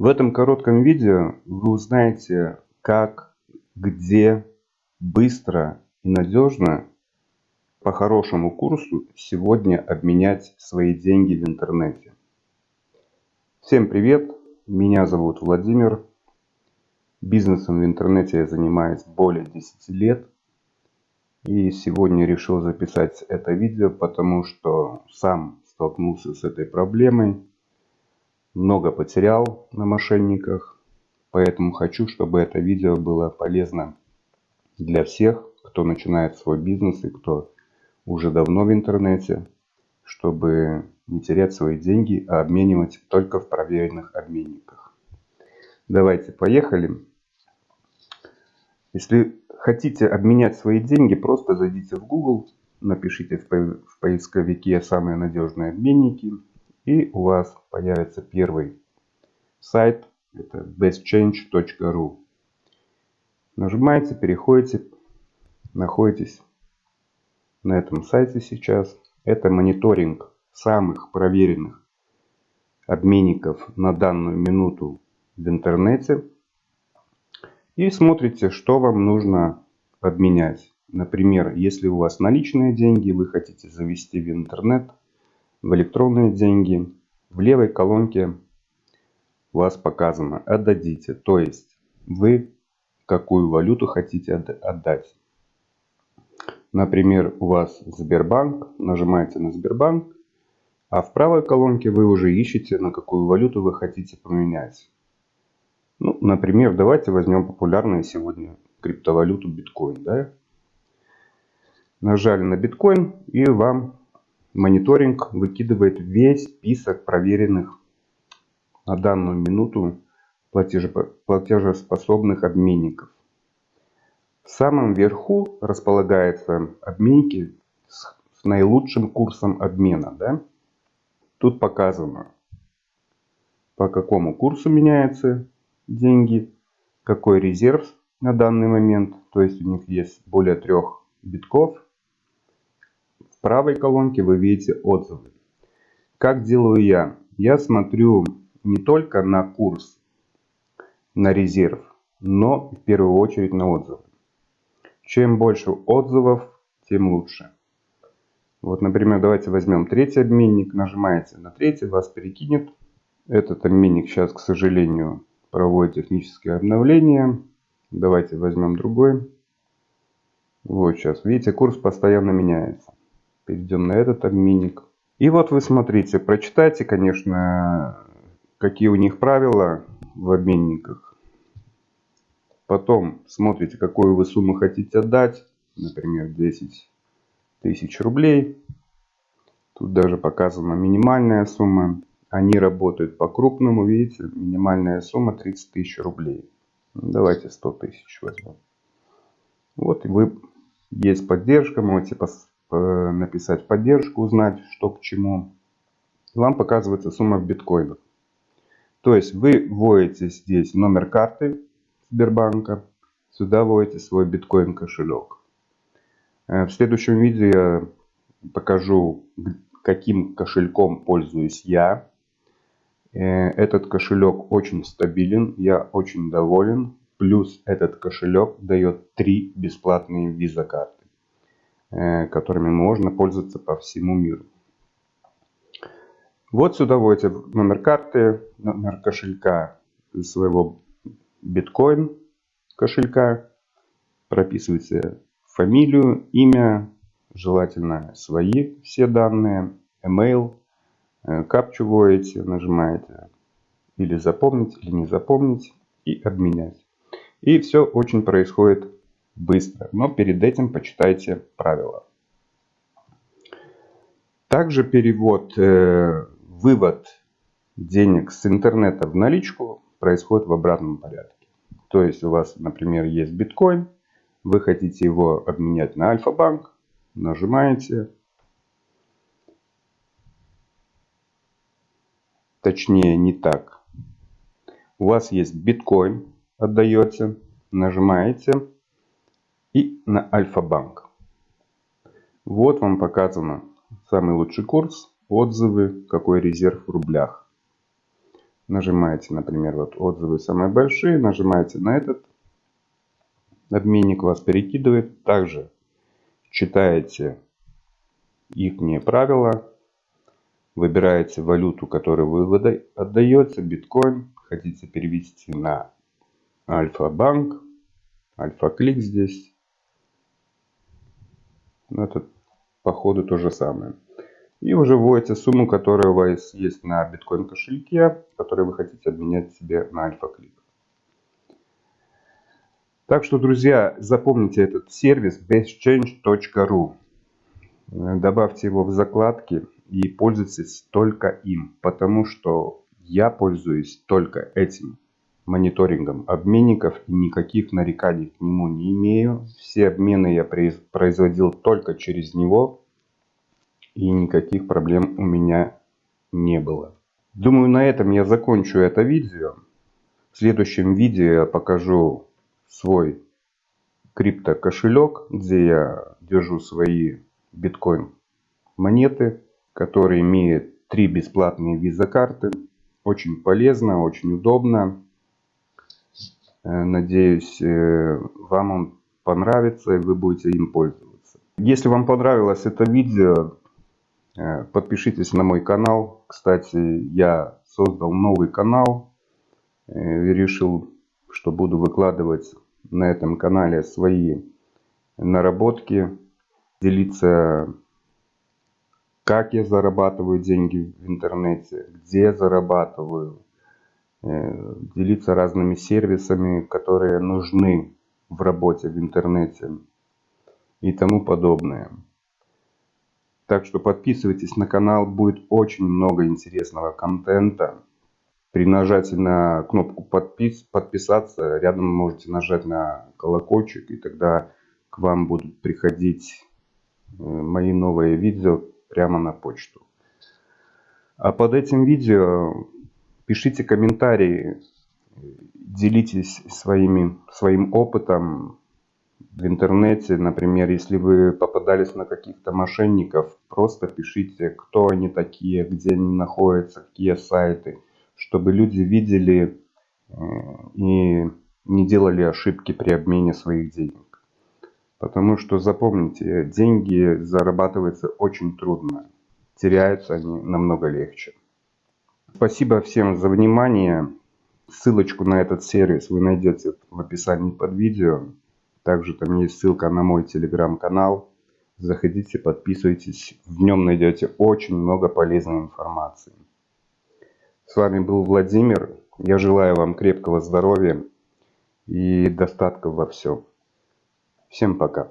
В этом коротком видео вы узнаете, как, где, быстро и надежно по хорошему курсу сегодня обменять свои деньги в интернете. Всем привет! Меня зовут Владимир. Бизнесом в интернете я занимаюсь более 10 лет. И сегодня решил записать это видео, потому что сам столкнулся с этой проблемой много потерял на мошенниках. Поэтому хочу, чтобы это видео было полезно для всех, кто начинает свой бизнес и кто уже давно в интернете, чтобы не терять свои деньги, а обменивать только в проверенных обменниках. Давайте, поехали. Если хотите обменять свои деньги, просто зайдите в Google, напишите в поисковике «Самые надежные обменники» И у вас появится первый сайт, это bestchange.ru. Нажимаете, переходите, находитесь на этом сайте сейчас. Это мониторинг самых проверенных обменников на данную минуту в интернете. И смотрите, что вам нужно обменять. Например, если у вас наличные деньги, вы хотите завести в интернет – в электронные деньги. В левой колонке у вас показано «Отдадите», то есть вы какую валюту хотите отдать. Например, у вас Сбербанк, нажимаете на Сбербанк, а в правой колонке вы уже ищете, на какую валюту вы хотите поменять. Ну, например, давайте возьмем популярную сегодня криптовалюту биткоин. Да? Нажали на биткоин и вам Мониторинг выкидывает весь список проверенных на данную минуту платежеспособных обменников. В самом верху располагаются обменники с наилучшим курсом обмена. Да? Тут показано, по какому курсу меняются деньги, какой резерв на данный момент. То есть у них есть более трех битков в правой колонке вы видите отзывы. Как делаю я? Я смотрю не только на курс, на резерв, но в первую очередь на отзывы. Чем больше отзывов, тем лучше. Вот, например, давайте возьмем третий обменник. Нажимаете на третий, вас перекинет. Этот обменник сейчас, к сожалению, проводит техническое обновление. Давайте возьмем другой. Вот сейчас, видите, курс постоянно меняется. Перейдем на этот обменник. И вот вы смотрите, прочитайте, конечно, какие у них правила в обменниках. Потом смотрите, какую вы сумму хотите отдать. Например, 10 тысяч рублей. Тут даже показана минимальная сумма. Они работают по крупному, видите, минимальная сумма 30 тысяч рублей. Давайте 100 тысяч возьмем. Вот и вы, есть поддержка, можете написать поддержку, узнать, что к чему. Вам показывается сумма в биткоинах. То есть вы вводите здесь номер карты Сбербанка, сюда вводите свой биткоин кошелек. Э, в следующем видео я покажу, каким кошельком пользуюсь я. Э, этот кошелек очень стабилен, я очень доволен. Плюс этот кошелек дает 3 бесплатные виза карты. Э, которыми можно пользоваться по всему миру. Вот сюда вводите номер карты, номер кошелька своего биткоин кошелька, прописываете фамилию, имя, желательно свои все данные, email, э, капчу вводите, нажимаете или запомнить, или не запомнить и обменять. И все очень происходит быстро, но перед этим почитайте правила. Также перевод, э, вывод денег с интернета в наличку происходит в обратном порядке. То есть у вас, например, есть биткоин, вы хотите его обменять на Альфа-банк, нажимаете, точнее не так. У вас есть биткоин, отдаете, нажимаете и на Альфа-банк. Вот вам показано самый лучший курс, отзывы, какой резерв в рублях. Нажимаете, например, вот отзывы самые большие, нажимаете на этот обменник, вас перекидывает. Также читаете их правила, выбираете валюту, которую вы отдаете, биткоин, хотите перевести на Альфа-банк, Альфа-клик здесь. Ну, это по ходу то же самое. И уже вводите сумму, которая у вас есть на биткоин кошельке, который вы хотите обменять себе на Альфа-клик. Так что, друзья, запомните этот сервис bestchange.ru. Добавьте его в закладки и пользуйтесь только им, потому что я пользуюсь только этим мониторингом обменников и никаких нареканий к нему не имею. Все обмены я производил только через него и никаких проблем у меня не было. Думаю, на этом я закончу это видео. В следующем видео я покажу свой крипто кошелек, где я держу свои биткоин монеты, который имеет три бесплатные виза карты. Очень полезно, очень удобно. Э, надеюсь, э, вам он понравится и вы будете им пользоваться. Если вам понравилось это видео, э, подпишитесь на мой канал. Кстати, я создал новый канал и решил, что буду выкладывать на этом канале свои наработки, делиться как я зарабатываю деньги в интернете, где зарабатываю, делиться разными сервисами, которые нужны в работе в интернете и тому подобное. Так что подписывайтесь на канал, будет очень много интересного контента. При нажатии на кнопку подпис, подписаться, рядом можете нажать на колокольчик, и тогда к вам будут приходить э, мои новые видео прямо на почту. А под этим видео пишите комментарии, делитесь своими, своим опытом в интернете. Например, если вы попадались на каких-то мошенников, просто пишите, кто они такие, где они находятся, какие сайты, чтобы люди видели э, и не делали ошибки при обмене своих денег. Потому что запомните, деньги зарабатываются очень трудно. Теряются они намного легче. Спасибо всем за внимание. Ссылочку на этот сервис вы найдете в описании под видео. Также там есть ссылка на мой телеграм-канал. Заходите, подписывайтесь. В нем найдете очень много полезной информации. С вами был Владимир. Я желаю вам крепкого здоровья и достатка во всем. Всем пока.